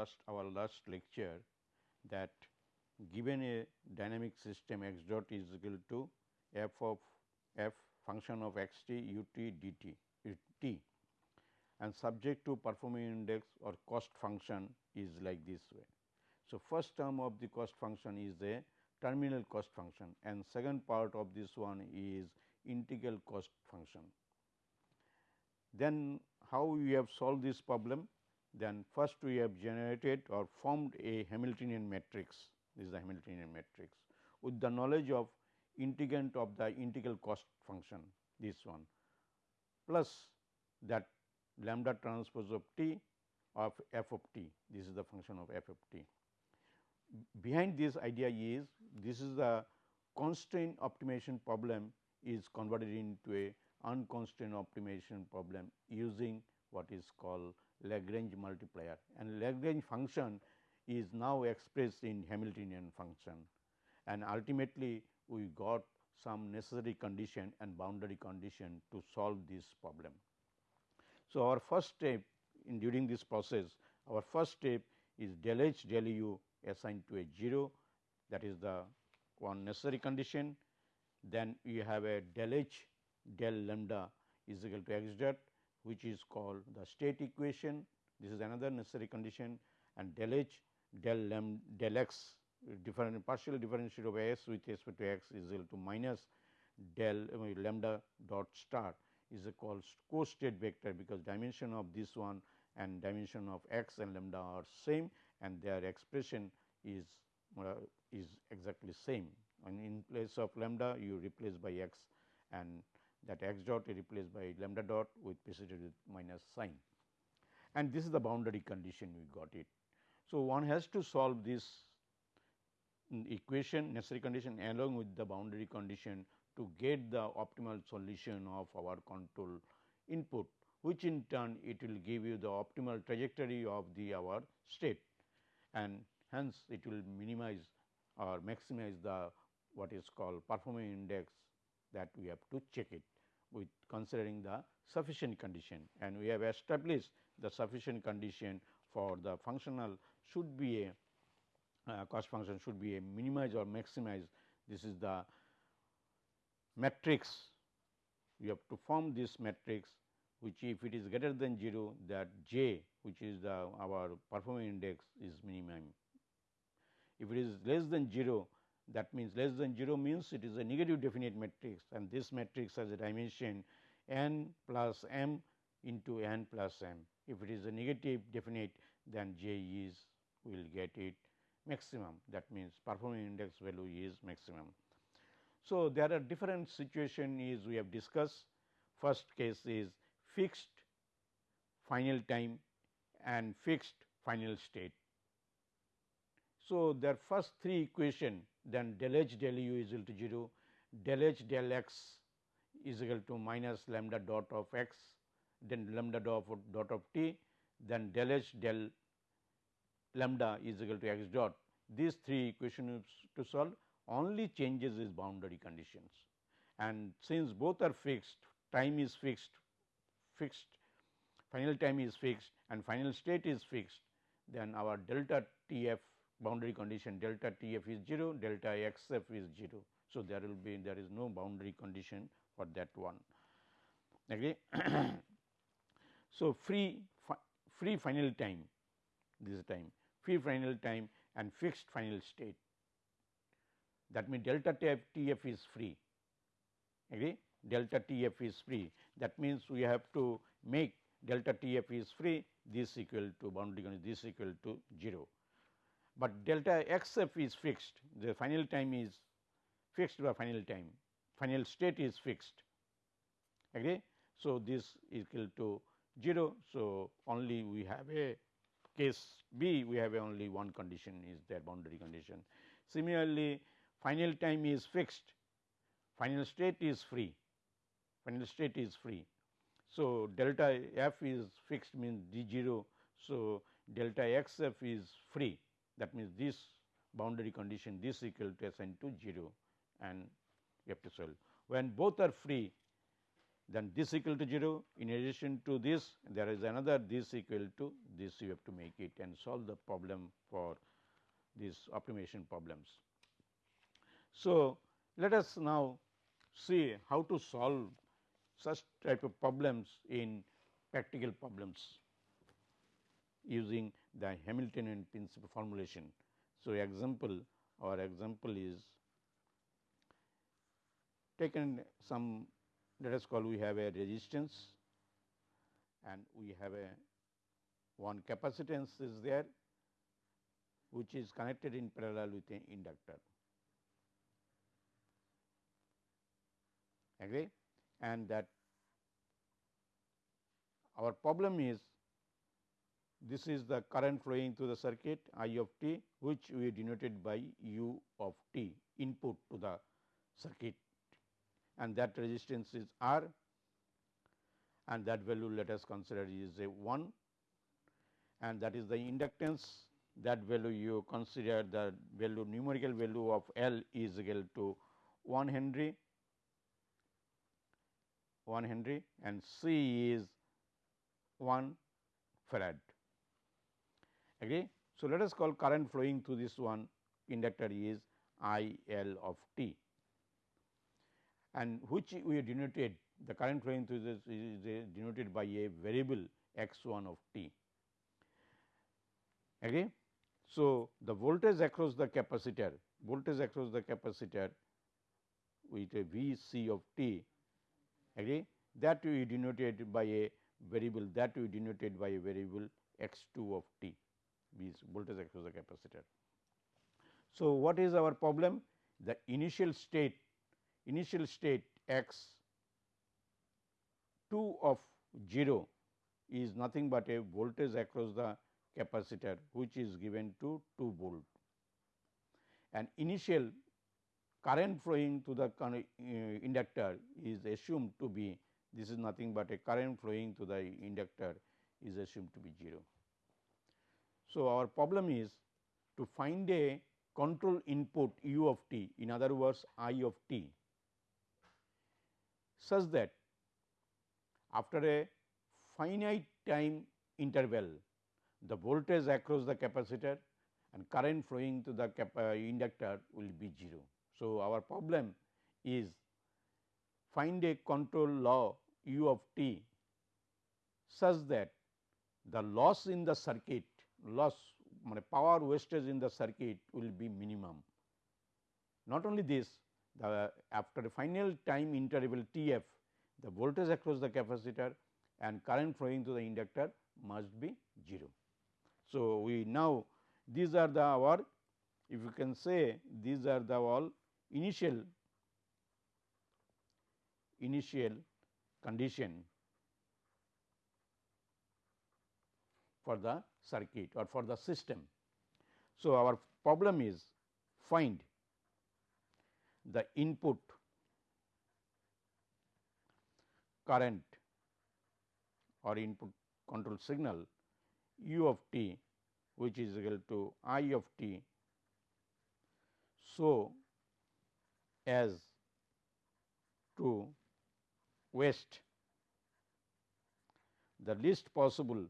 last our last lecture that given a dynamic system x dot is equal to f of f function of x t u t d t t and subject to performing index or cost function is like this way. So, first term of the cost function is a terminal cost function and second part of this one is integral cost function. Then how we have solved this problem? Then first we have generated or formed a Hamiltonian matrix, this is the Hamiltonian matrix with the knowledge of integrand of the integral cost function this one plus that lambda transpose of t of f of t this is the function of f of t. Behind this idea is this is the constraint optimization problem is converted into a unconstrained optimization problem using what is called Lagrange multiplier and Lagrange function is now expressed in Hamiltonian function and ultimately we got some necessary condition and boundary condition to solve this problem. So, our first step in during this process our first step is del h del u assigned to a 0 that is the one necessary condition. Then you have a del h del lambda is equal to x dot which is called the state equation. This is another necessary condition and del h del lambda del x different partial differential of s with respect to x is equal to minus del lambda dot star is a called co-state vector because dimension of this one and dimension of x and lambda are same and their expression is uh, is exactly same and in place of lambda you replace by x and that x dot is replaced by lambda dot with preceded with minus sign and this is the boundary condition we got it. So, one has to solve this equation necessary condition along with the boundary condition to get the optimal solution of our control input which in turn it will give you the optimal trajectory of the our state and hence it will minimize or maximize the what is called performing index that we have to check it with considering the sufficient condition. And we have established the sufficient condition for the functional should be a uh, cost function should be a minimize or maximize this is the matrix. You have to form this matrix which if it is greater than 0 that j which is the our performing index is minimum. If it is less than 0 that means less than 0 means it is a negative definite matrix and this matrix has a dimension n plus m into n plus m. If it is a negative definite then j is will get it maximum that means performing index value is maximum. So, there are different situation is we have discussed first case is fixed final time and fixed final state. So, their first three equation then del h del u is equal to 0, del h del x is equal to minus lambda dot of x, then lambda dot of, dot of t, then del h del lambda is equal to x dot. These three equations to solve only changes is boundary conditions and since both are fixed time is fixed fixed final time is fixed and final state is fixed then our delta T f boundary condition delta T f is 0 delta x f is 0. So, there will be there is no boundary condition for that one. Agree. so, free fi free final time this time free final time and fixed final state. That means delta T f, T f is free. Agree delta T f is free. That means we have to make delta T f is free this equal to boundary condition this equal to 0 but delta x f is fixed. The final time is fixed by final time. Final state is fixed. Agree so this is equal to 0 so only we have a case b. We have only one condition is there boundary condition. Similarly final time is fixed, final state is free, final state is free. So, delta f is fixed means d 0. So, delta x f is free that means this boundary condition this equal to assigned to 0 and you have to solve. When both are free then this equal to 0. In addition to this, there is another this equal to this you have to make it and solve the problem for these optimization problems. So, let us now see how to solve such type of problems in practical problems using the Hamiltonian principle formulation. So, example our example is taken some let us call we have a resistance and we have a one capacitance is there which is connected in parallel with an inductor. Agree? And that our problem is this is the current flowing through the circuit I of t which we denoted by u of t input to the circuit. And that resistance is R and that value let us consider is a 1 and that is the inductance. That value you consider the value numerical value of L is equal to 1 Henry 1 Henry and C is 1 farad. Agree? So, let us call current flowing through this one inductor is I L of t and which we denoted the current flowing through this is denoted by a variable x 1 of t. Agree? So, the voltage across the capacitor, voltage across the capacitor with a V c of t agree that we denoted by a variable that we denoted by a variable x 2 of t V voltage across the capacitor. So, what is our problem? The initial state initial state x 2 of 0 is nothing but a voltage across the capacitor which is given to 2 volt and initial current flowing to the uh, inductor is assumed to be this is nothing but a current flowing to the inductor is assumed to be 0. So, our problem is to find a control input u of t in other words I of t such that after a finite time interval the voltage across the capacitor and current flowing to the uh, inductor will be 0. So, our problem is find a control law u of t such that the loss in the circuit loss power wastage in the circuit will be minimum. Not only this the after final time interval T f the voltage across the capacitor and current flowing through the inductor must be 0. So, we now these are the our if you can say these are the all initial initial condition for the circuit or for the system. So, our problem is find the input current or input control signal u of t which is equal to I of t. So, as to waste the least possible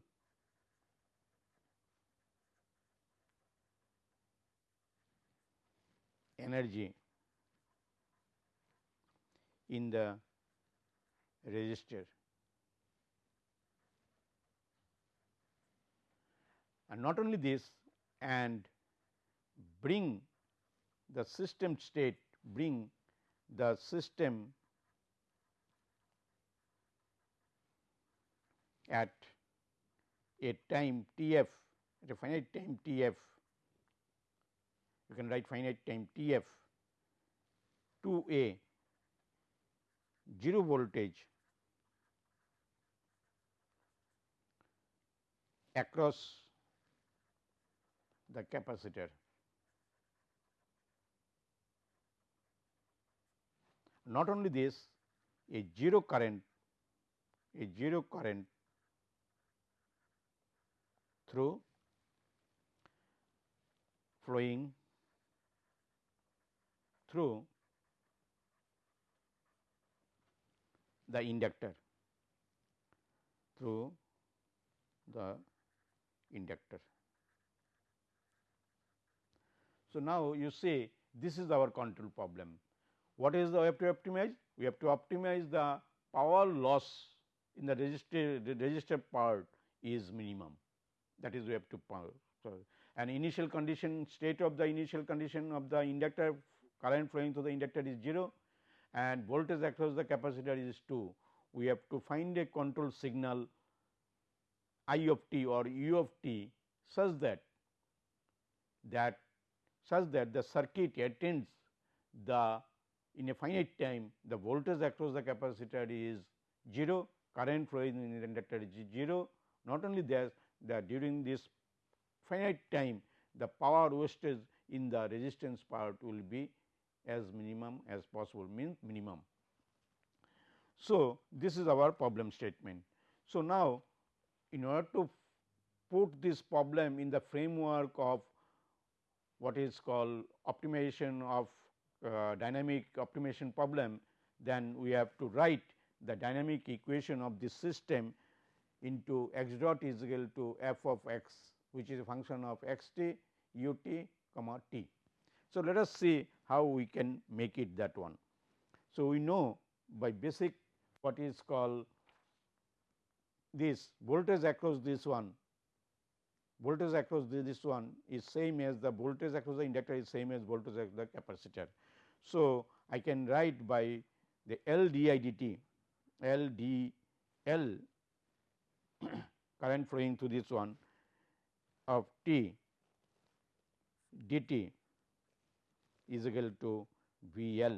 energy in the resistor. And not only this and bring the system state, bring the system at a time T f at a finite time T f you can write finite time T f to a 0 voltage across the capacitor. Not only this, a 0 current, a 0 current through flowing through the inductor through the inductor. So, now you see this is our control problem. What is the have to optimize? We have to optimize the power loss in the resistor, the resistor part is minimum that is we have to power. So, an initial condition state of the initial condition of the inductor current flowing through the inductor is 0 and voltage across the capacitor is 2. We have to find a control signal I of t or u of t such that that such that the circuit attains the in a finite time the voltage across the capacitor is 0, current flowing in the inductor is 0. Not only that, that during this finite time the power wastage in the resistance part will be as minimum as possible means minimum. So, this is our problem statement. So, now in order to put this problem in the framework of what is called optimization of uh, dynamic optimization problem, then we have to write the dynamic equation of this system into x dot is equal to f of x which is a function of x t u t comma t. So, let us see how we can make it that one. So, we know by basic what is called this voltage across this one voltage across this one is same as the voltage across the inductor is same as voltage across the capacitor. So, I can write by the L d i d t L d L current flowing through this one of t dt is equal to V L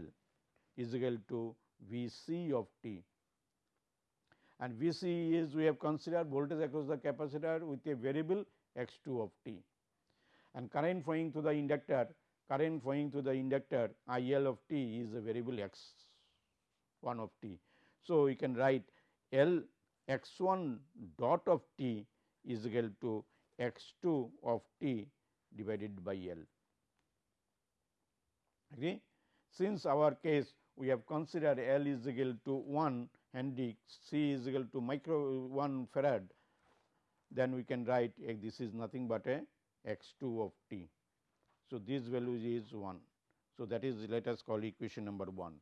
is equal to V c of t and V c is we have considered voltage across the capacitor with a variable x 2 of t and current flowing through the inductor current flowing through the inductor I L of t is a variable x 1 of t. So, we can write L x 1 dot of t is equal to x 2 of t divided by L. Agree? Since our case we have considered L is equal to 1 Henry, C is equal to micro 1 farad, then we can write this is nothing but a x 2 of t. So, this value is 1. So, that is let us call equation number 1.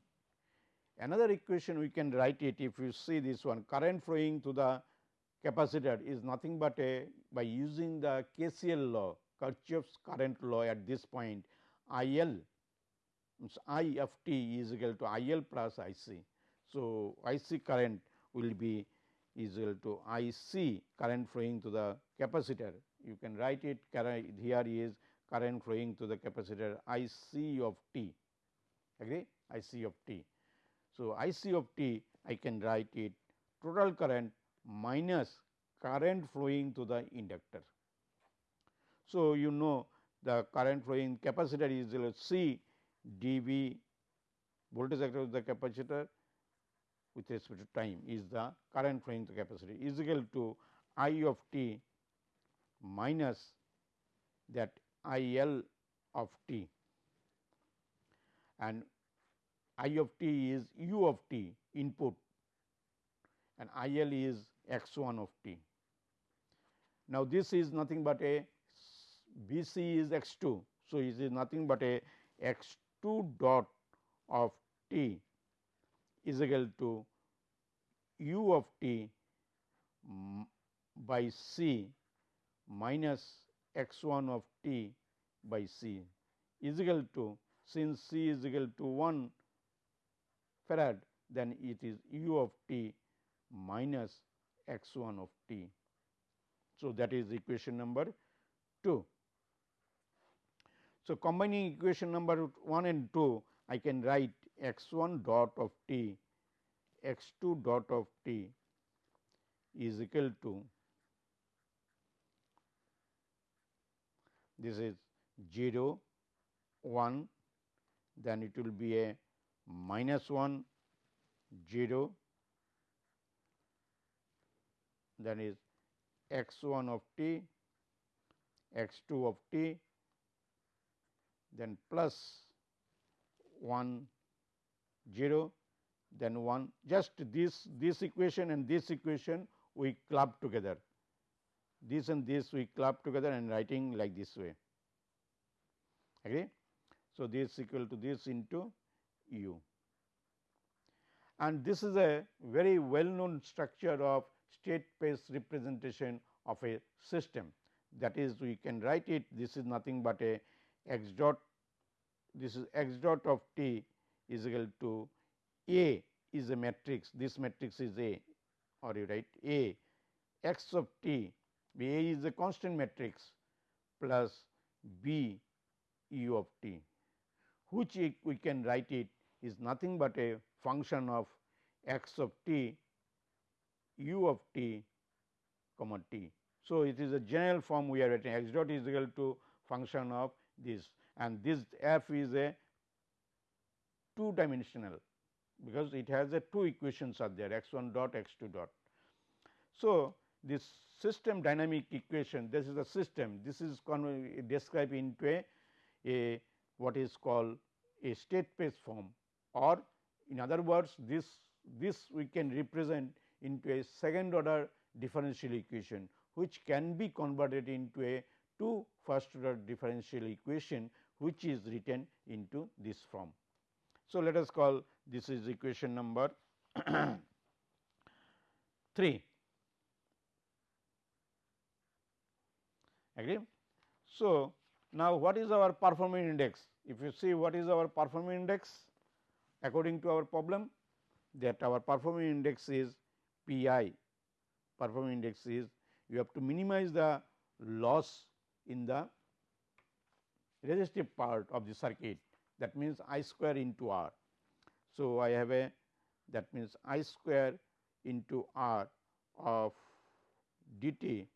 Another equation we can write it if you see this one current flowing to the capacitor is nothing but a by using the KCL law Kirchhoff's current law at this point I L I of t is equal to I L plus I C. So, I C current will be is equal to I C current flowing to the capacitor. You can write it here is current flowing to the capacitor I C of t agree I C of t. So, I C of t I can write it total current minus current flowing to the inductor. So, you know the current flowing capacitor is C dV voltage across the capacitor with respect to time is the current flowing to capacitor is equal to I of t minus that I L of t and I of t is u of t input and I L is x 1 of t. Now, this is nothing but a V c is x 2. So, it is nothing but a x 2 dot of t is equal to u of t by c minus x 1 of t by c is equal to since c is equal to 1 farad then it is u of t minus x 1 of t. So, that is equation number 2. So, combining equation number 1 and 2 I can write x 1 dot of t x 2 dot of t is equal to this is 0 1 then it will be a minus 1 0 then is x 1 of t x 2 of t then plus 1 0 then 1 just this this equation and this equation we club together. This and this we club together and writing like this way. Agree. So, this equal to this into u. And this is a very well known structure of state space representation of a system. That is we can write it this is nothing but a x dot this is x dot of t is equal to a is a matrix this matrix is a or you write a x of t a is a constant matrix plus b u of t which we can write it is nothing but a function of x of t u of t comma t. So, it is a general form we are writing x dot is equal to function of this. And this f is a two dimensional because it has a two equations are there x 1 dot x 2 dot. So, this system dynamic equation this is a system. This is described into a, a what is called a state space form. Or in other words this this we can represent into a second order differential equation which can be converted into a two first order differential equation which is written into this form. So, let us call this is equation number 3 agree. So, now what is our performance index if you see what is our performance index according to our problem that our performance index is P i performance index is you have to minimize the loss in the resistive part of the circuit that means I square into R. So, I have a that means I square into R of dt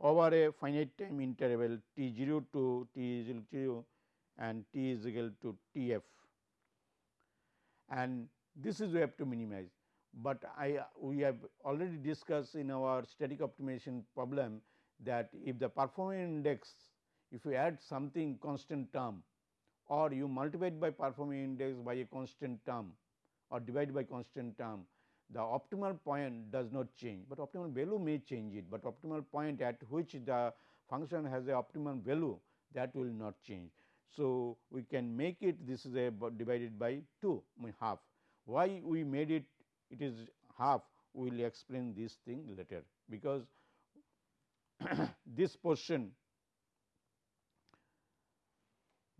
over a finite time interval t 0 to t is equal to 0 and t is equal to t f and this is we have to minimize. But I we have already discussed in our static optimization problem that if the performance index if you add something constant term or you multiply by performance index by a constant term or divide by constant term the optimal point does not change, but optimal value may change it, but optimal point at which the function has a optimal value that will not change. So, we can make it this is a divided by 2 half. Why we made it it is half we will explain this thing later, because this portion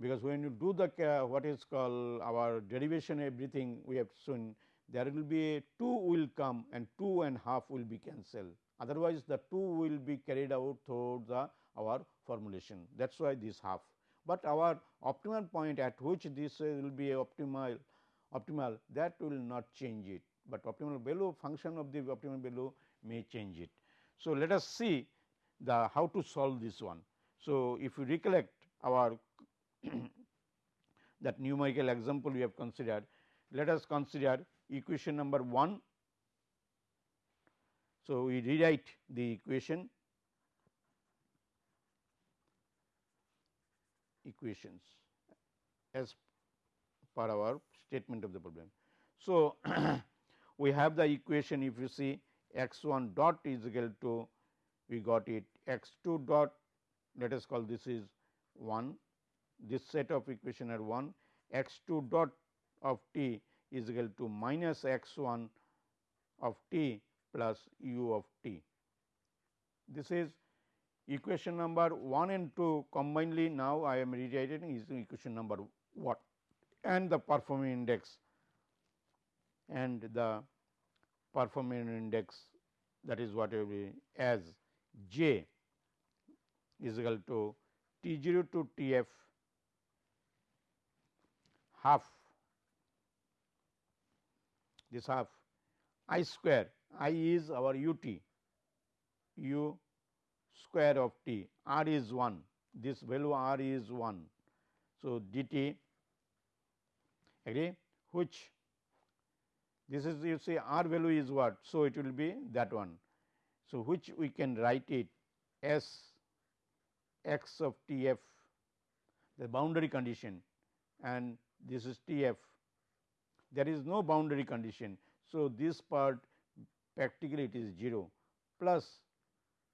because when you do the uh, what is called our derivation everything we have shown there will be a 2 will come and 2 and half will be cancelled. Otherwise, the 2 will be carried out through the our formulation that is why this half. But our optimal point at which this will be optimal optimal that will not change it, but optimal value function of the optimal value may change it. So, let us see the how to solve this one. So, if you recollect our that numerical example we have considered, let us consider equation number 1. So, we rewrite the equation equations as per our statement of the problem. So, we have the equation if you see x 1 dot is equal to we got it. X 2 dot let us call this is 1 this set of equation are 1 x 2 dot of t is equal to minus x 1 of t plus u of t. This is equation number 1 and 2 combinedly. Now I am rewriting is equation number what and the performance index and the performance index that is what will be as j is equal to T 0 to T f half this half i square i is our u t u square of t r is 1 this value r is 1. So, d t agree which this is you say r value is what. So, it will be that one. So, which we can write it s x of t f the boundary condition and this is T f there is no boundary condition. So, this part practically it is 0 plus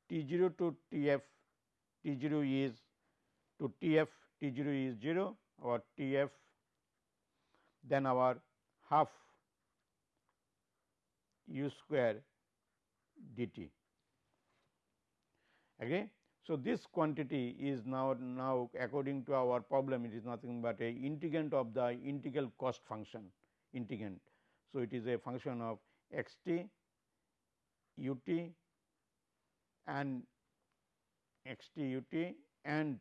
T 0 to T f T 0 is to T f T 0 is 0 or T f then our half u square dt. Okay. So, this quantity is now now according to our problem it is nothing but a integrand of the integral cost function integrand. So, it is a function of x t u t and x t u t and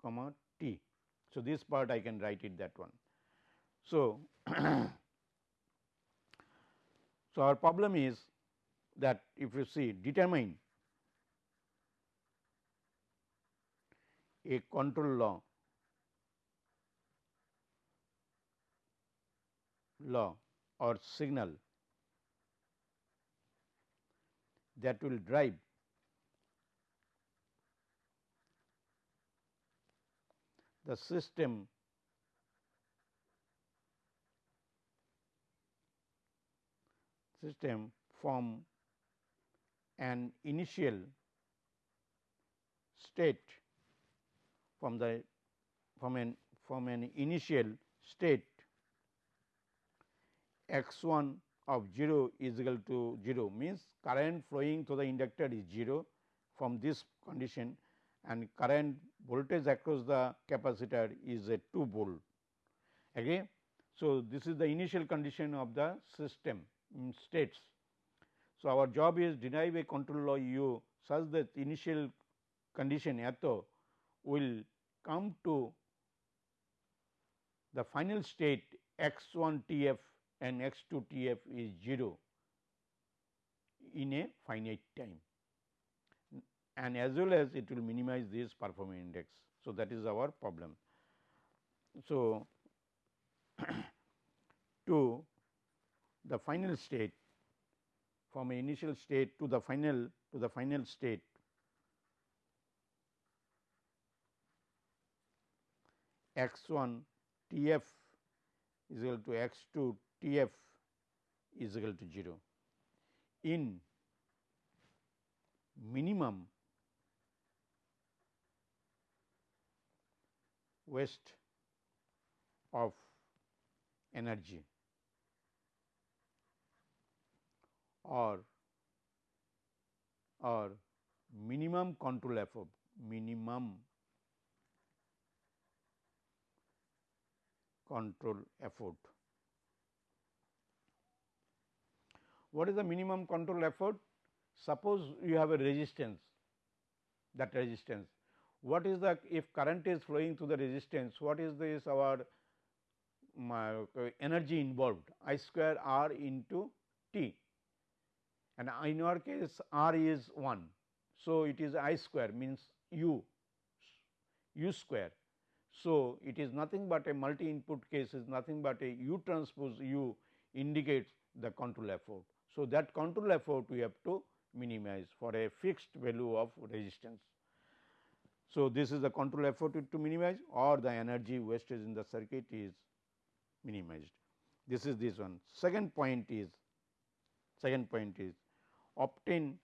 comma t. So, this part I can write it that one. So, so our problem is that if you see determine a control law law or signal that will drive the system system from an initial state from the from an from an initial state x 1 of 0 is equal to 0 means current flowing to the inductor is 0 from this condition and current voltage across the capacitor is a 2 volt. Okay. So, this is the initial condition of the system um, states. So, our job is derive a control law u such that initial condition atho will come to the final state x 1 T f and x 2 T f is 0 in a finite time and as well as it will minimize this performance index. So, that is our problem. So, to the final state from initial state to the final to the final state. X 1 T f is equal to x 2 T f is equal to 0 in minimum waste of energy or or minimum control effort minimum control effort. What is the minimum control effort? Suppose you have a resistance that resistance what is the if current is flowing through the resistance what is this our uh, energy involved I square R into T and in our case R is 1. So, it is I square means U U square. So, it is nothing but a multi input case is nothing but a U transpose U indicates the control effort. So, that control effort we have to minimize for a fixed value of resistance. So, this is the control effort to minimize or the energy wastage in the circuit is minimized. This is this one. Second point is second point is obtain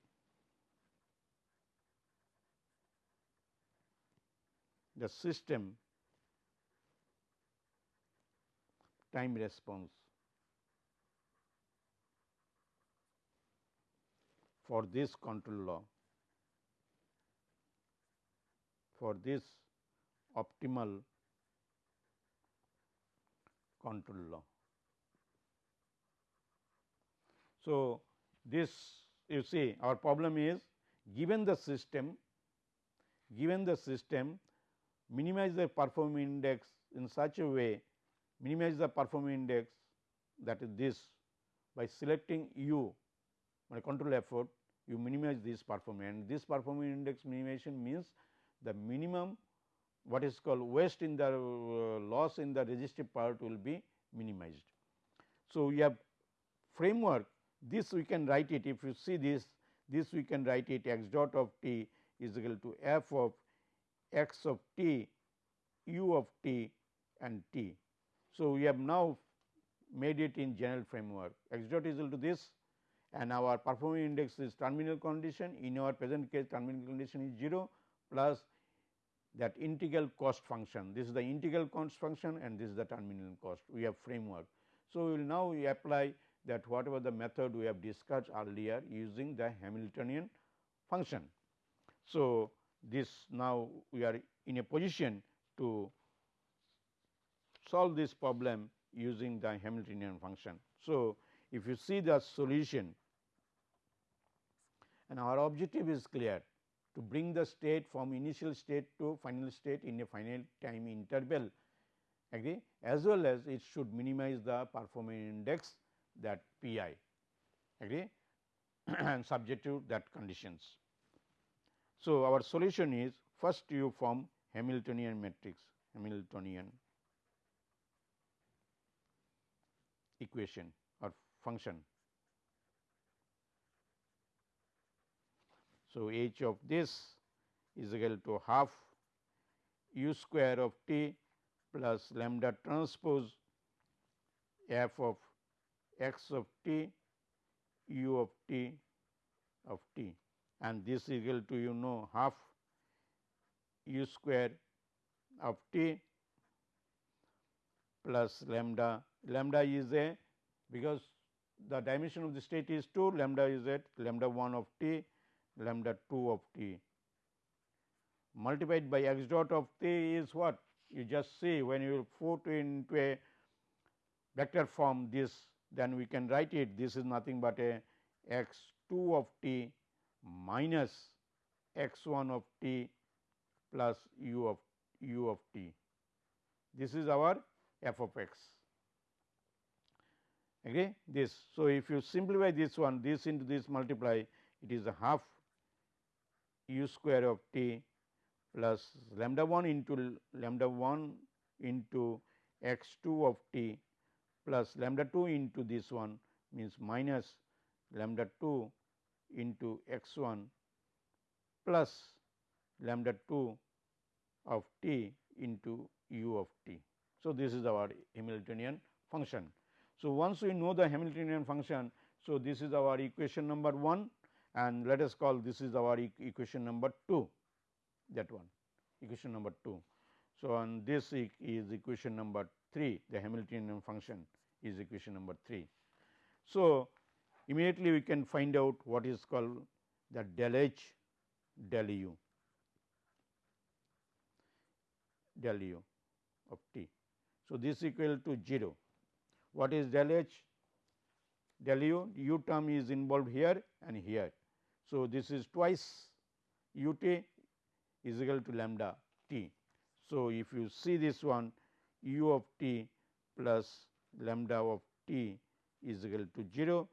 the system time response for this control law for this optimal control law. So, this you see our problem is given the system given the system minimize the performance index in such a way minimize the performance index that is this by selecting u by control effort you minimize this performance and this performance index minimization means the minimum what is called waste in the uh, loss in the resistive part will be minimized. So, we have framework this we can write it if you see this this we can write it x dot of t is equal to f of x of t u of t and t. So, we have now made it in general framework x dot is equal to this and our performance index is terminal condition in our present case terminal condition is 0 plus that integral cost function. This is the integral cost function and this is the terminal cost we have framework. So, we will now apply that whatever the method we have discussed earlier using the Hamiltonian function. So, this now we are in a position to solve this problem using the Hamiltonian function. So, if you see the solution and our objective is clear to bring the state from initial state to final state in a finite time interval agree as well as it should minimize the performance index that p i agree and subject to that conditions. So, our solution is first you form Hamiltonian matrix Hamiltonian equation or function. So, h of this is equal to half u square of t plus lambda transpose f of x of t u of t of t. And this is equal to you know half u square of t plus lambda. Lambda is a because the dimension of the state is 2 lambda is at lambda 1 of t lambda 2 of t. Multiplied by x dot of t is what? You just see when you put into a vector form this then we can write it this is nothing but a x 2 of t minus x 1 of t plus u of u of t. This is our f of x agree this. So, if you simplify this one this into this multiply it is a half u square of t plus lambda 1 into lambda 1 into x 2 of t plus lambda 2 into this one means minus lambda 2 into x 1 plus lambda 2 of t into u of t. So, this is our Hamiltonian function. So, once we know the Hamiltonian function, so this is our equation number 1 and let us call this is our equation number 2 that one equation number 2. So, and this is equation number 3 the Hamiltonian function is equation number 3. So, immediately we can find out what is called the del h del u del u of t. So, this equal to 0 what is del h del u u term is involved here and here. So, this is twice u t is equal to lambda t. So, if you see this one u of t plus lambda of t is equal to 0,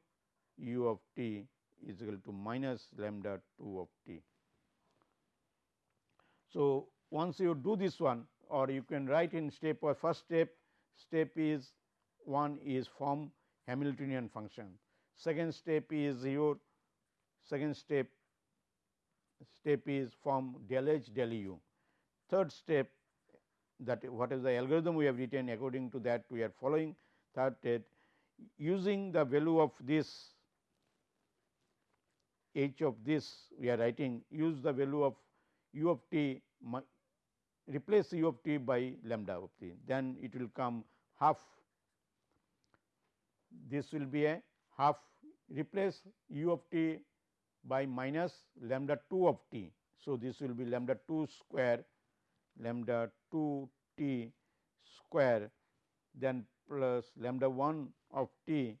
u of t is equal to minus lambda 2 of t. So, once you do this one or you can write in step or first step, step is one is form Hamiltonian function. Second step is your second step step is form del h del u. Third step that what is the algorithm we have written according to that we are following. that step using the value of this h of this we are writing use the value of u of t replace u of t by lambda of t then it will come half this will be a half replace u of t by minus lambda 2 of t. So, this will be lambda 2 square lambda 2 t square then plus lambda 1 of t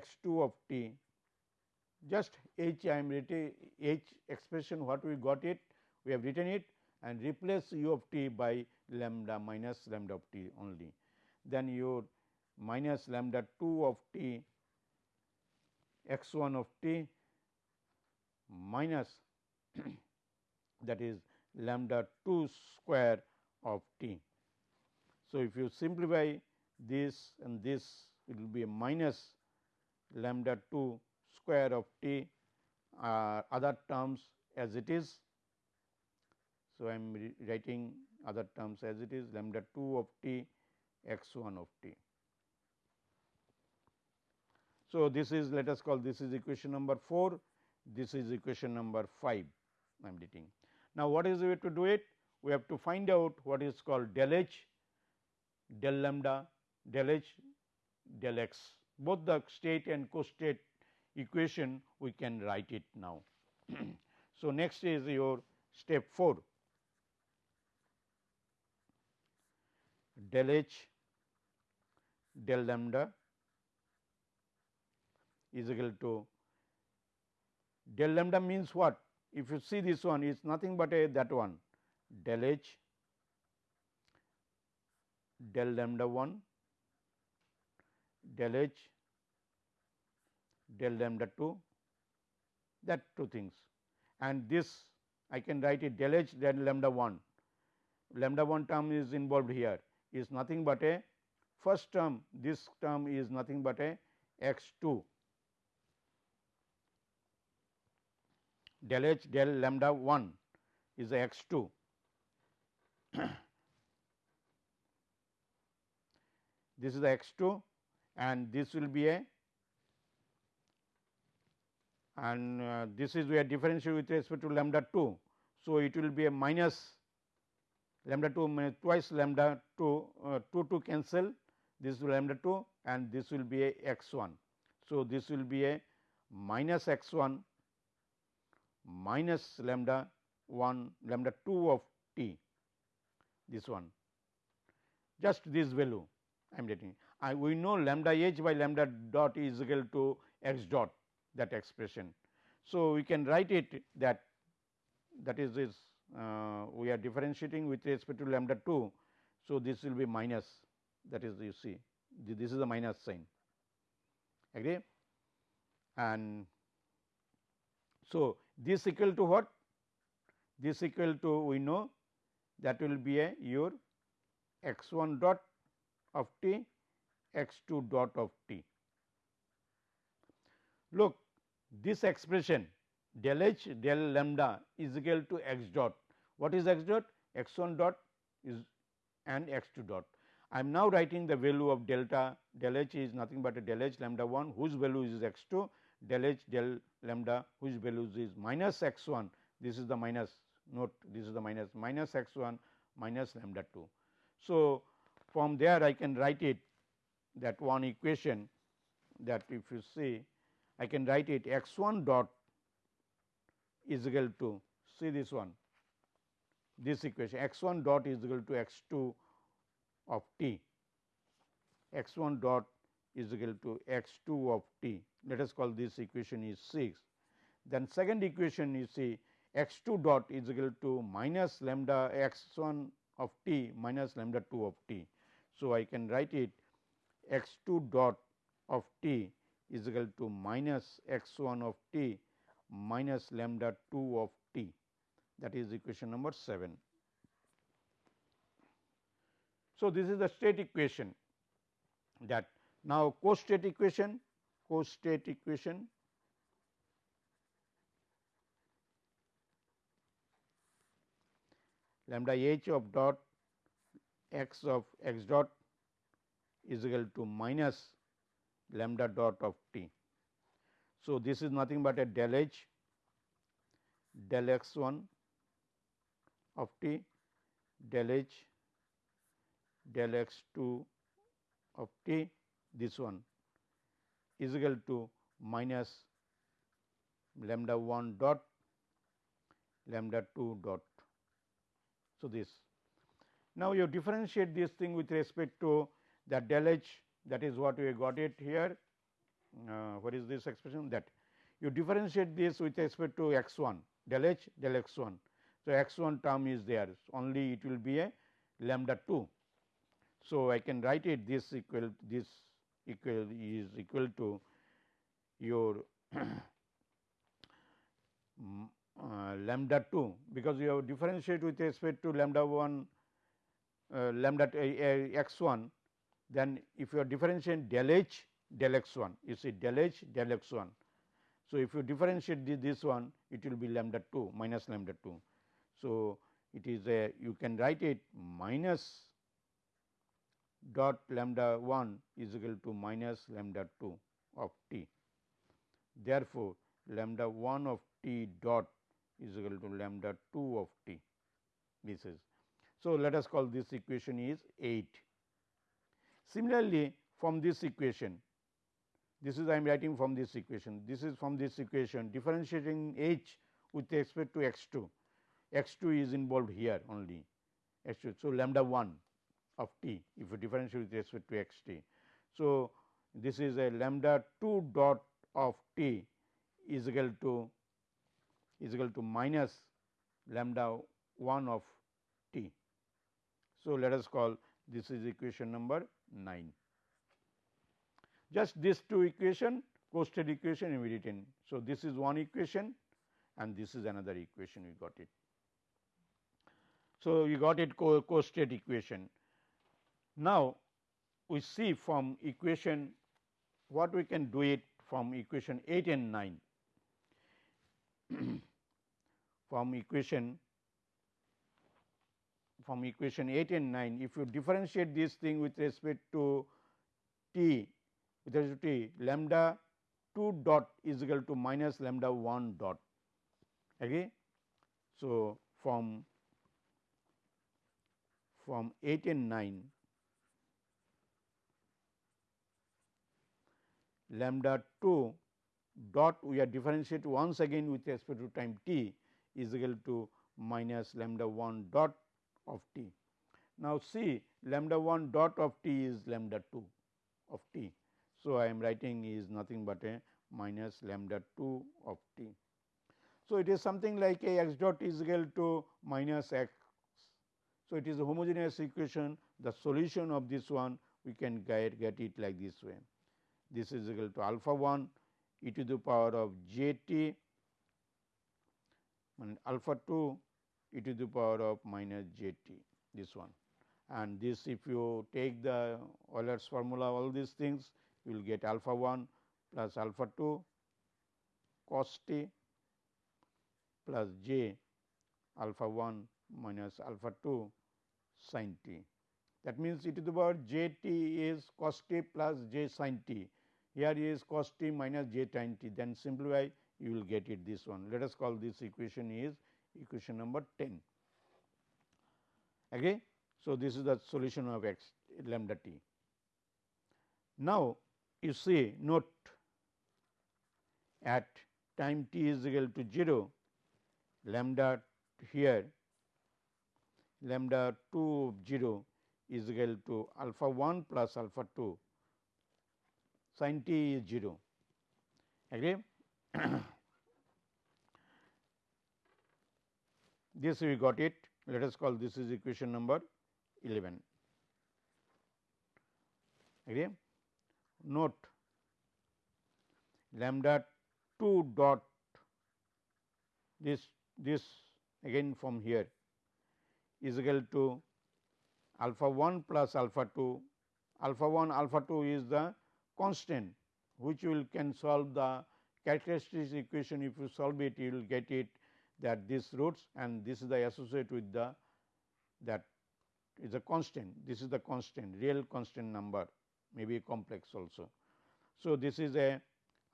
x 2 of t just h I am writing h expression what we got it we have written it and replace u of t by lambda minus lambda of t only. Then your minus lambda 2 of t x 1 of t minus that is lambda 2 square of t. So, if you simplify this and this it will be minus lambda 2 square of t uh, other terms as it is. So, I am writing other terms as it is lambda 2 of t x 1 of t. So, this is let us call this is equation number 4, this is equation number 5 I am writing. Now, what is the way to do it? We have to find out what is called del h, del lambda, del h, del x both the state and co-state equation we can write it now. so, next is your step 4 del h del lambda is equal to del lambda means what? If you see this one is nothing but a that one. Del h del lambda 1 del h del lambda 2 that two things. And this I can write it del h del lambda 1 lambda 1 term is involved here. Is nothing but a first term. This term is nothing but a x 2 del h del lambda 1 is x 2 this is the x 2 and this will be a and uh, this is we are differential with respect to lambda 2. So, it will be a minus lambda 2 minus twice lambda 2 uh, 2 to cancel this lambda 2 and this will be a x 1. So, this will be a minus x 1 minus lambda 1 lambda 2 of t this one just this value I am getting. I we know lambda h by lambda dot is equal to x dot that expression. So, we can write it that that is this uh, we are differentiating with respect to lambda 2. So, this will be minus that is you see this is the minus sign agree and so this equal to what this equal to we know that will be a your x 1 dot of t x 2 dot of t. Look this expression del h del lambda is equal to x dot. What is x dot? x 1 dot is and x 2 dot. I am now writing the value of delta del h is nothing but a del h lambda 1 whose value is x 2 del h del lambda whose value is minus x 1 this is the minus note this is the minus minus x 1 minus lambda 2. So, from there I can write it that one equation that if you see I can write it x 1 dot is equal to see this one this equation x 1 dot is equal to x 2 of t x 1 dot is equal to x 2 of t let us call this equation is 6. Then second equation you see x 2 dot is equal to minus lambda x 1 of t minus lambda 2 of t. So, I can write it x 2 dot of t is equal to minus x 1 of t minus lambda 2 of t that is equation number 7. So, this is the state equation that now co-state equation co-state equation lambda h of dot x of x dot is equal to minus lambda dot of t. So, this is nothing but a del h del x 1 of t del h del x 2 of t this one is equal to minus lambda 1 dot lambda 2 dot. So, this now you differentiate this thing with respect to the del h that is what we got it here. Uh, what is this expression that you differentiate this with respect to x 1 del h del x 1. So, x 1 term is there only it will be a lambda 2. So, I can write it this equal this equal is equal to your uh, lambda 2 because you have differentiate with respect to lambda 1 uh, lambda uh, x 1 then if you are differentiating del h del x 1 you see del h del x 1. So, if you differentiate this, this one it will be lambda 2 minus lambda 2. So, it is a you can write it minus dot lambda 1 is equal to minus lambda 2 of t. Therefore, lambda 1 of t dot is equal to lambda 2 of t this is. So, let us call this equation is 8. Similarly, from this equation this is I am writing from this equation this is from this equation differentiating h with respect to x 2 x 2 is involved here only x 2. So, lambda 1 of t if you differentiate with respect to x t. So, this is a lambda 2 dot of t is equal to is equal to minus lambda 1 of t. So, let us call this is equation number 9. Just these two equation co-state equation we written. So, this is one equation and this is another equation we got it. So, we got it co, co state equation. Now, we see from equation what we can do it from equation 8 and 9. from equation from equation 8 and 9 if you differentiate this thing with respect to t with respect to t lambda 2 dot is equal to minus lambda 1 dot agree. So, from from 8 and 9 lambda 2 dot we are differentiate once again with respect to time t is equal to minus lambda 1 dot of t. Now, see lambda 1 dot of t is lambda 2 of t. So, I am writing is nothing but a minus lambda 2 of t. So, it is something like a x dot is equal to minus x. So, it is a homogeneous equation the solution of this one we can get, get it like this way. This is equal to alpha 1 e to the power of j t and alpha 2 e to the power of minus j t this one and this if you take the Euler's formula all these things you will get alpha 1 plus alpha 2 cos t plus j alpha 1 minus alpha 2 sin t. That means, e to the power j t is cos t plus j sin t here is cos t minus j sin t then simplify you will get it this one. Let us call this equation is equation number 10. Okay. So, this is the solution of x lambda t. Now, you see note at time t is equal to 0 lambda here lambda 2 of 0 is equal to alpha 1 plus alpha 2 sin t is 0 agree? This we got it. Let us call this is equation number 11 agree? Note. Lambda 2 dot this this again from here is equal to alpha 1 plus alpha 2 alpha 1 alpha 2 is the constant which will can solve the characteristics equation. If you solve it you will get it that this roots and this is the associate with the that is a constant. This is the constant real constant number maybe complex also. So, this is a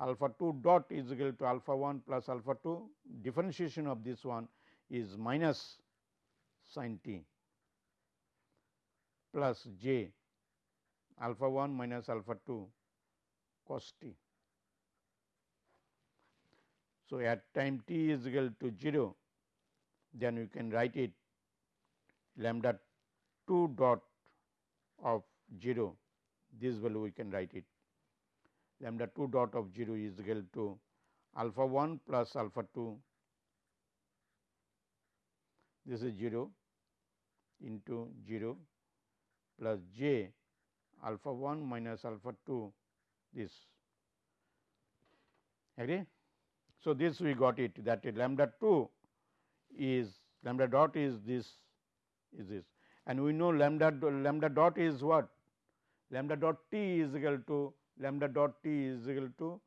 alpha 2 dot is equal to alpha 1 plus alpha 2 differentiation of this one is minus sin t plus j. Alpha 1 minus alpha 2 cos t. So, at time t is equal to 0 then you can write it lambda 2 dot of 0 this value we can write it. Lambda 2 dot of 0 is equal to alpha 1 plus alpha 2 this is 0 into 0 plus j alpha 1 minus alpha 2 this agree. So, this we got it that lambda 2 is lambda dot is this is this and we know lambda lambda dot is what lambda dot t is equal to lambda dot t is equal to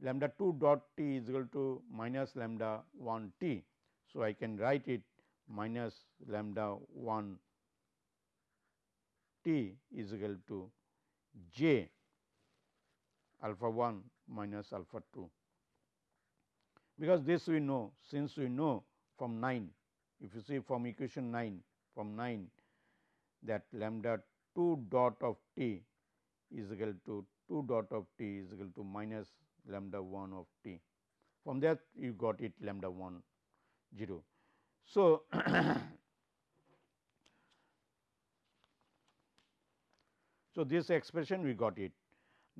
lambda 2 dot t is equal to minus lambda 1 t. So, I can write it minus lambda 1 t is equal to j alpha 1 minus alpha 2 because this we know since we know from 9 if you see from equation 9 from 9 that lambda 2 dot of t is equal to 2 dot of t is equal to minus lambda 1 of t. From that you got it lambda 1 0. So, so this expression we got it.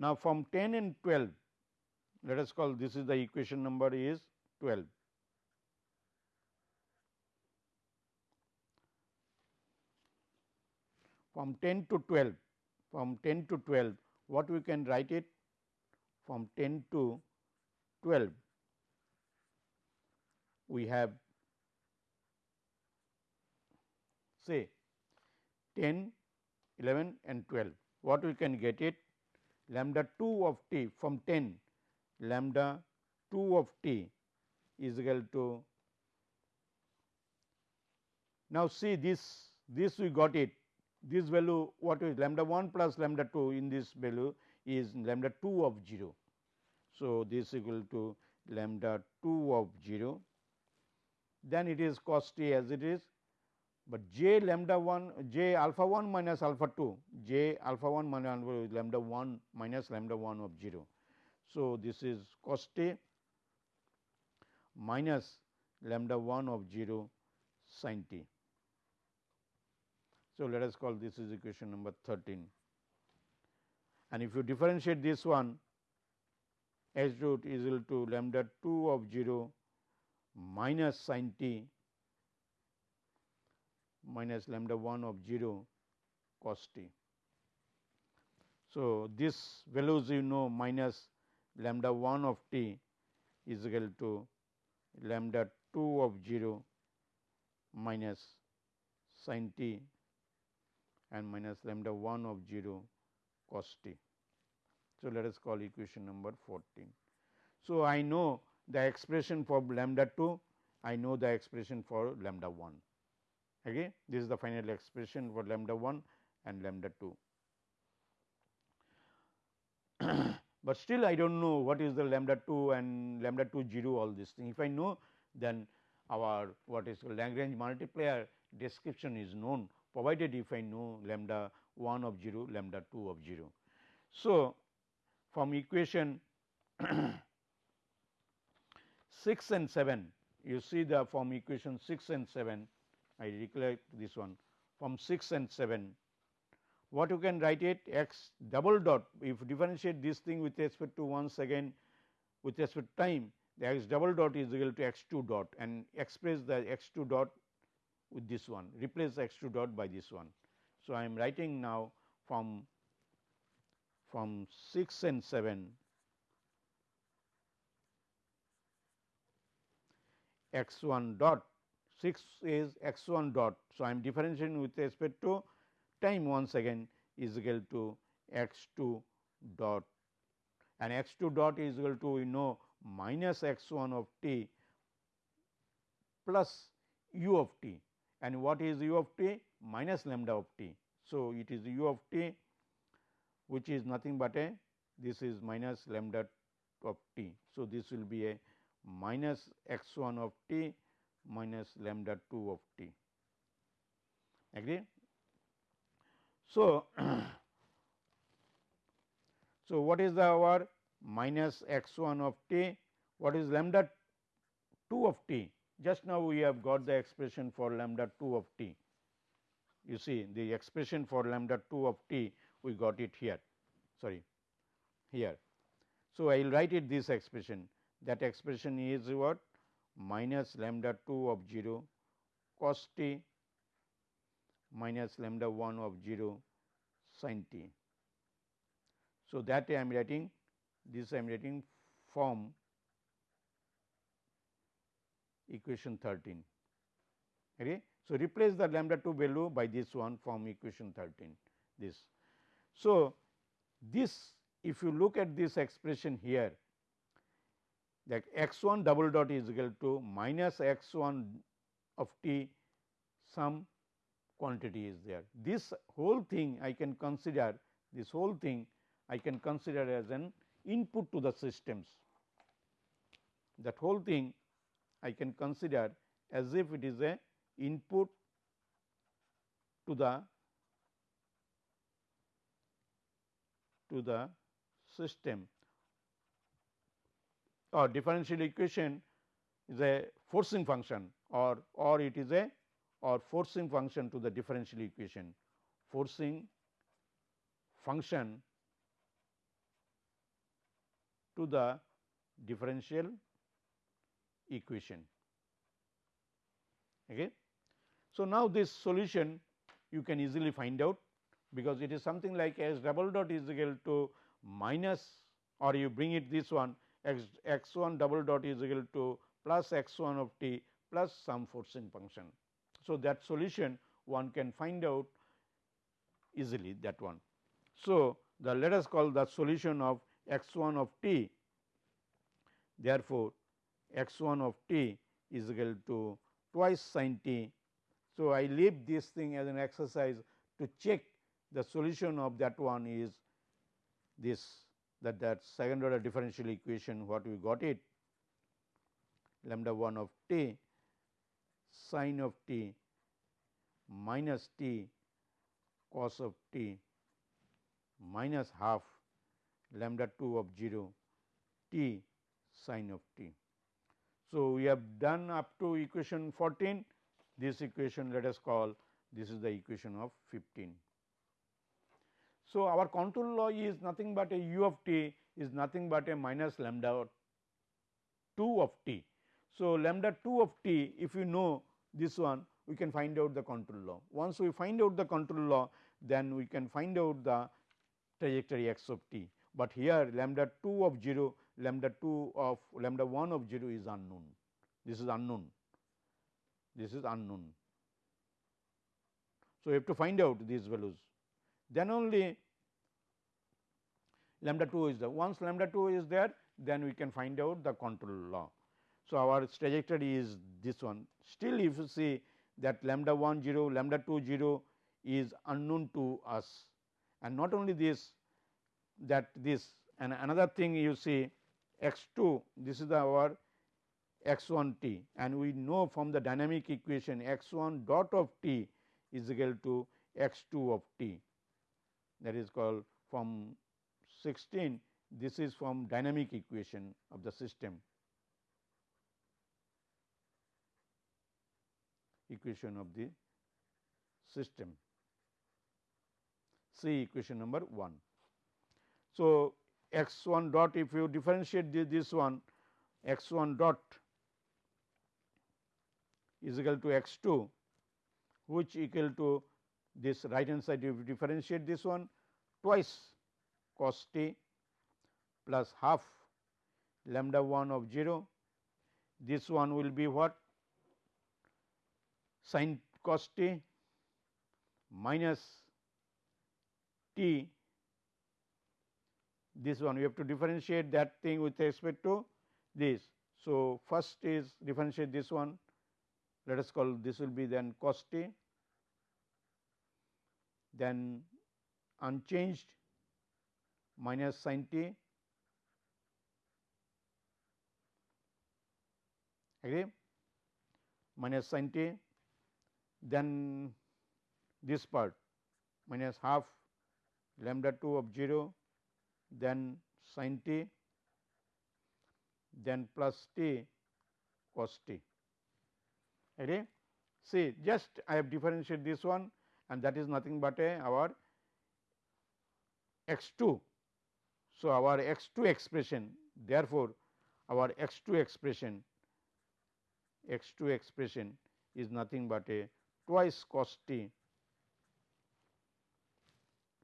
Now, from 10 and 12 let us call this is the equation number is 12. From 10 to 12, from 10 to 12, what we can write it? From 10 to 12, we have say 10, 11 and 12. What we can get it? Lambda 2 of t from 10 lambda 2 of t is equal to now see this this we got it. This value what is lambda 1 plus lambda 2 in this value is lambda 2 of 0. So, this equal to lambda 2 of 0 then it is cos t as it is, but j lambda 1 j alpha 1 minus alpha 2 j alpha 1 minus lambda 1 minus lambda 1 of 0. So, this is cos t minus lambda 1 of 0 sin t. So, let us call this is equation number 13 and if you differentiate this one h root is equal to lambda 2 of 0 minus sin t minus lambda 1 of 0 cos t. So, this values you know minus lambda 1 of t is equal to lambda 2 of 0 minus sin t and minus lambda 1 of 0 cos t. So, let us call equation number 14. So, I know the expression for lambda 2, I know the expression for lambda 1. Okay? This is the final expression for lambda 1 and lambda 2. but still I do not know what is the lambda 2 and lambda 2 0 all these things. If I know then our what is Lagrange multiplier description is known provided if I know lambda 1 of 0 lambda 2 of 0. So, from equation 6 and 7 you see the from equation 6 and 7 I recollect this one. From 6 and 7 what you can write it x double dot. If differentiate this thing with respect to once again with respect to time the x double dot is equal to x 2 dot and express the x 2 dot with this one. Replace x 2 dot by this one. So, I am writing now from from 6 and 7 x 1 dot 6 is x 1 dot. So, I am differentiating with respect to time once again is equal to x 2 dot and x 2 dot is equal to you know minus x 1 of t plus u of t and what is u of t minus lambda of t. So, it is u of t which is nothing but a this is minus lambda of t. So, this will be a minus x 1 of t minus lambda 2 of t agree. So, so what is the our minus x 1 of t, what is lambda 2 of t? Just now we have got the expression for lambda 2 of t. You see the expression for lambda 2 of t we got it here sorry here. So, I will write it this expression that expression is what minus lambda 2 of 0 cos t minus lambda 1 of 0 sin t. So, that I am writing this I am writing from equation 13. Okay. So, replace the lambda 2 value by this one from equation 13 this. So, this if you look at this expression here that x 1 double dot is equal to minus x 1 of t some quantity is there. This whole thing I can consider this whole thing I can consider as an input to the systems. That whole thing I can consider as if it is a input to the to the system or differential equation is a forcing function or or it is a or forcing function to the differential equation forcing function to the differential equation. Okay. So, now this solution you can easily find out because it is something like s double dot is equal to minus or you bring it this one x x 1 double dot is equal to plus x 1 of t plus some forcing function. So, that solution one can find out easily that one. So, the let us call the solution of x 1 of t therefore, x 1 of t is equal to twice sin t. So, I leave this thing as an exercise to check the solution of that one is this that that second order differential equation what we got it lambda 1 of t sin of t minus t cos of t minus half lambda 2 of 0 t sin of t. So, we have done up to equation 14 this equation let us call this is the equation of 15. So, our control law is nothing but a u of t is nothing but a minus lambda 2 of t. So, lambda 2 of t if you know this one we can find out the control law. Once we find out the control law then we can find out the trajectory x of t, but here lambda 2 of 0 lambda 2 of lambda 1 of 0 is unknown. This is unknown, this is unknown. So, we have to find out these values then only lambda 2 is the once lambda 2 is there then we can find out the control law. So, our trajectory is this one. Still if you see that lambda 1 0 lambda 2 0 is unknown to us. And not only this that this and another thing you see x 2 this is our x 1 t. And we know from the dynamic equation x 1 dot of t is equal to x 2 of t that is called from 16 this is from dynamic equation of the system equation of the system see equation number 1. So, x 1 dot if you differentiate this one x 1 dot is equal to x 2 which equal to this right hand side you differentiate this one twice cos t plus half lambda 1 of 0 this one will be what? Sin cos t minus t. This one we have to differentiate that thing with respect to this. So, first is differentiate this one. Let us call this will be then cos t then unchanged minus sin t. Agree minus sin t. Then this part minus half lambda 2 of 0 then sin t. Then plus t cos t. Okay. See just I have differentiated this one and that is nothing but a our x 2. So, our x 2 expression therefore, our x 2 expression x 2 expression is nothing but a twice cos t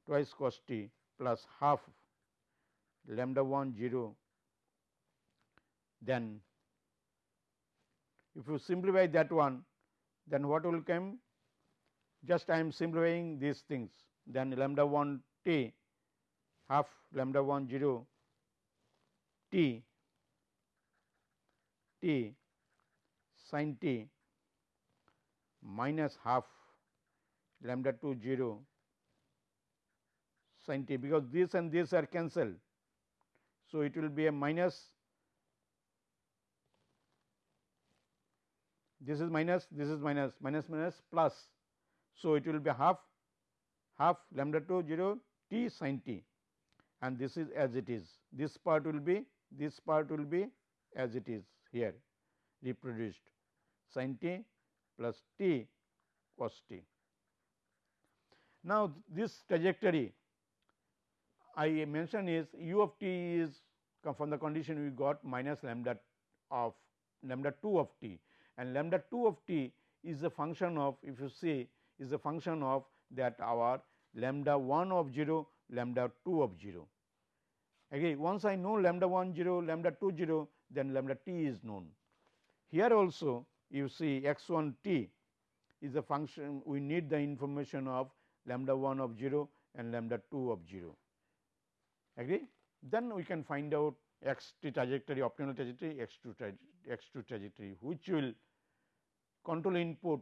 twice cos t plus half lambda 1 0 then if you simplify that one then what will come just I am simplifying these things then lambda 1 t half lambda 1 0 t t sin t minus half lambda 2 0 sin t because this and this are cancelled. So, it will be a minus this is minus this is minus minus minus plus. So, it will be half half lambda 2 0 t sin t. And this is as it is. This part will be this part will be as it is here reproduced. Sin t plus t cos t. Now, this trajectory I mentioned is u of t is from the condition we got minus lambda of lambda 2 of t. And lambda 2 of t is a function of if you see is a function of that our lambda 1 of 0 lambda 2 of 0. Again once I know lambda 1 0 lambda 2 0 then lambda t is known. Here also you see x 1 t is a function we need the information of lambda 1 of 0 and lambda 2 of 0 agree then we can find out x t trajectory optimal trajectory x 2 x 2 trajectory which will control input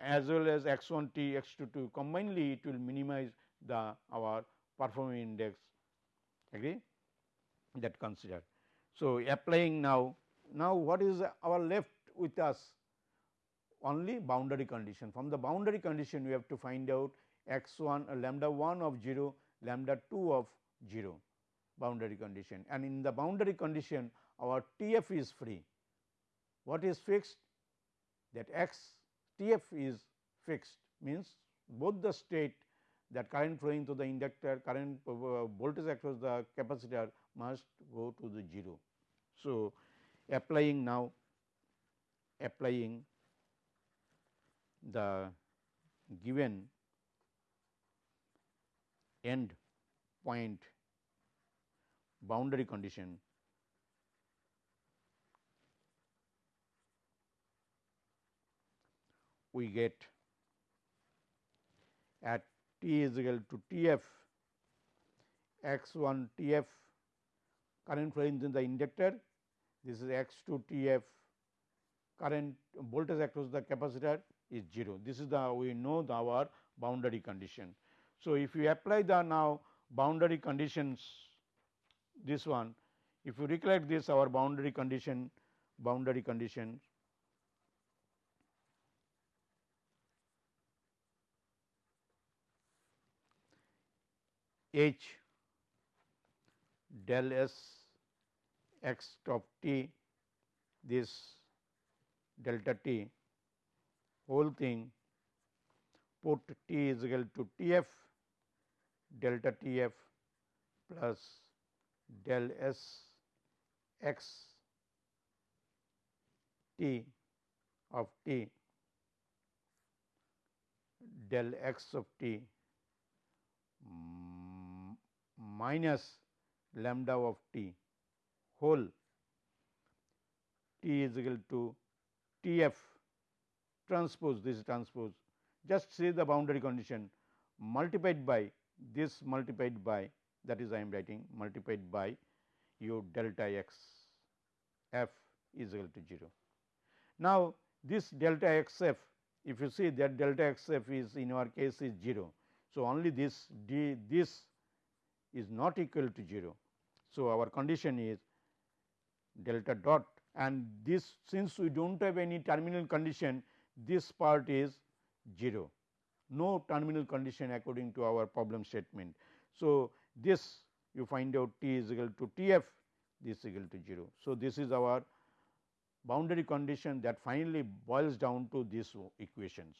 as well as x 1 t x 2 2 combinedly it will minimize the our performance index. Agree? That consider. So, applying now. Now what is our left with us? Only boundary condition. From the boundary condition we have to find out x 1 uh, lambda 1 of 0 lambda 2 of 0 boundary condition. And in the boundary condition our T f is free. What is fixed? That x T f is fixed means both the state that current flowing through the inductor current uh, voltage across the capacitor must go to the 0. So, applying now applying the given end point boundary condition we get at t is equal to T f x 1 T f current flowing in the inductor this is x 2 T f current voltage across the capacitor is 0 this is the we know the our boundary condition. So, if you apply the now boundary conditions this one if you recollect this our boundary condition boundary condition H del S x of t this delta t whole thing put t is equal to T f delta T f plus del S x t of t del x of t minus lambda of t whole t is equal to T f transpose this transpose just say the boundary condition multiplied by this multiplied by that is I am writing multiplied by u delta x f is equal to 0. Now, this delta x f if you see that delta x f is in our case is 0. So, only this d this is not equal to 0. So, our condition is delta dot and this since we do not have any terminal condition this part is 0 no terminal condition according to our problem statement. So, this you find out t is equal to T f this is equal to 0. So, this is our boundary condition that finally boils down to these equations.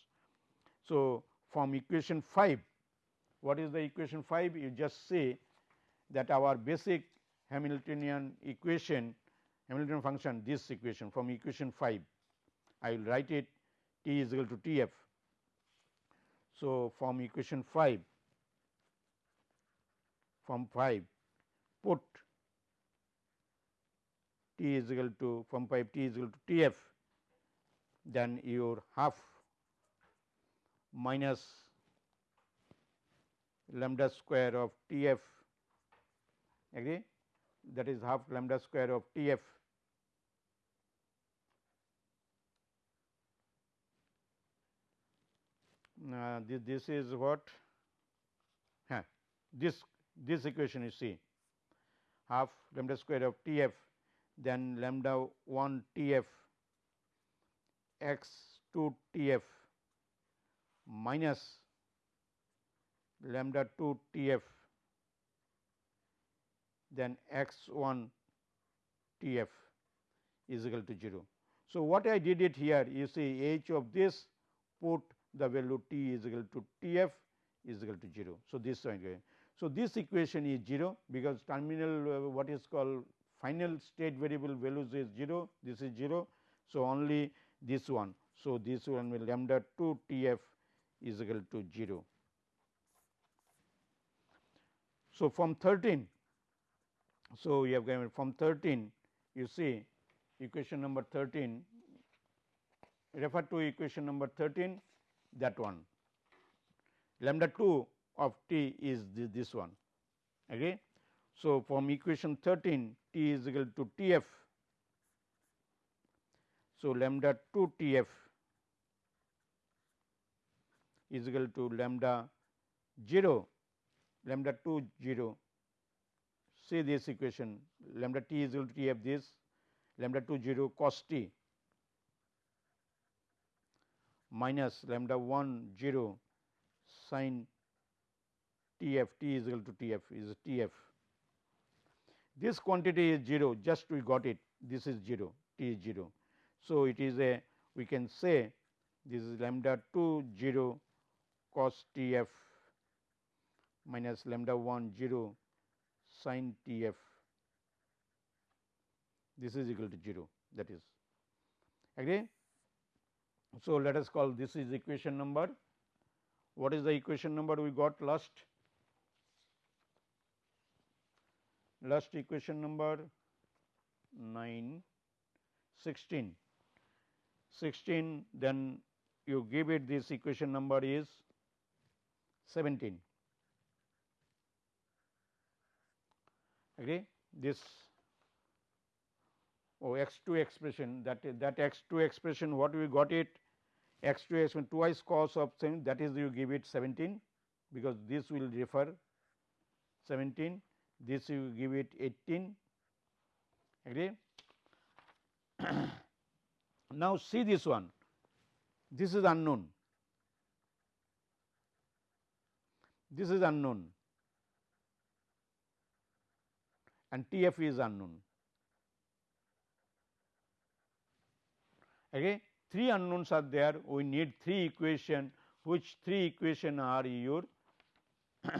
So, from equation 5 what is the equation 5? You just say that our basic Hamiltonian equation Hamiltonian function this equation from equation 5 I will write it t is equal to T f. So, from equation 5 from 5 put t is equal to from 5 t is equal to T f then your half minus lambda square of T f agree? That is half lambda square of T f uh, this, this is what? Huh, this this equation you see. Half lambda square of T f then lambda 1 T f x 2 T f minus lambda 2 T f then x 1 T f is equal to 0. So, what I did it here you see h of this put the value t is equal to T f is equal to 0. So, this one so this equation is 0 because terminal uh, what is called final state variable values is 0 this is 0. So, only this one. So, this one will lambda 2 T f is equal to 0. So, from 13 so, we have given from 13 you see equation number 13 refer to equation number 13 that one lambda 2 of t is this, one okay. So, from equation 13 t is equal to T f. So, lambda 2 T f is equal to lambda 0 lambda 2 0 say this equation. Lambda t is equal to t f this. Lambda 2 0 cos t minus lambda 1 0 sin t f. T is equal to t f. Is t f. This quantity is 0 just we got it. This is 0 t is 0. So, it is a we can say this is lambda 2 0 cos t f minus lambda 1 0 sin T f. This is equal to 0 that is. Agree. So, let us call this is equation number. What is the equation number we got last? Last equation number 9 16 16 then you give it this equation number is 17 agree this oh x 2 expression that that x 2 expression what we got it? X 2 expression twice cos of same that is you give it 17 because this will refer 17 this you give it 18 agree now see this one. This is unknown. This is unknown and T f is unknown. Okay. Three unknowns are there, we need three equation, which three equation are your.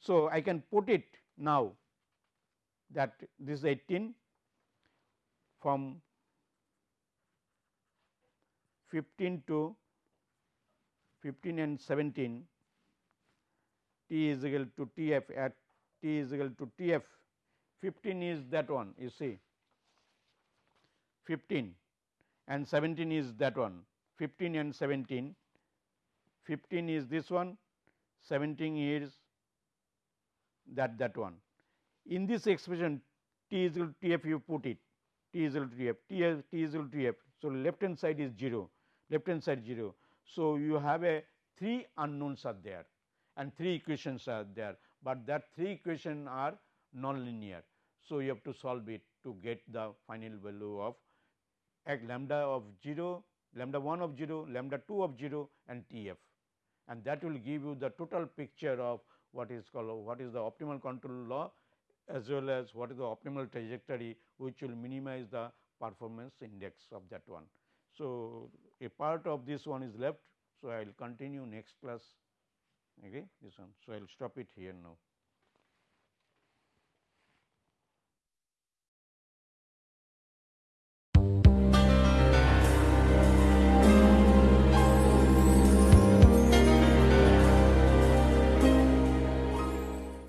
so, I can put it now that this is 18 from 15 to 15 and 17 t is equal to T f at t is equal to T f. 15 is that one you see. 15 and 17 is that one. 15 and 17 15 is this one. 17 is that that one. In this expression t is equal to t f you put it. T is equal to t f. T, f, t is equal to t f. So, left hand side is 0 left hand side 0. So, you have a three unknowns are there and three equations are there but that three equation are nonlinear. So, you have to solve it to get the final value of x lambda of 0, lambda 1 of 0, lambda 2 of 0 and T f and that will give you the total picture of what is called what is the optimal control law as well as what is the optimal trajectory which will minimize the performance index of that one. So, a part of this one is left. So, I will continue next class okay this one. So, I will stop it here now.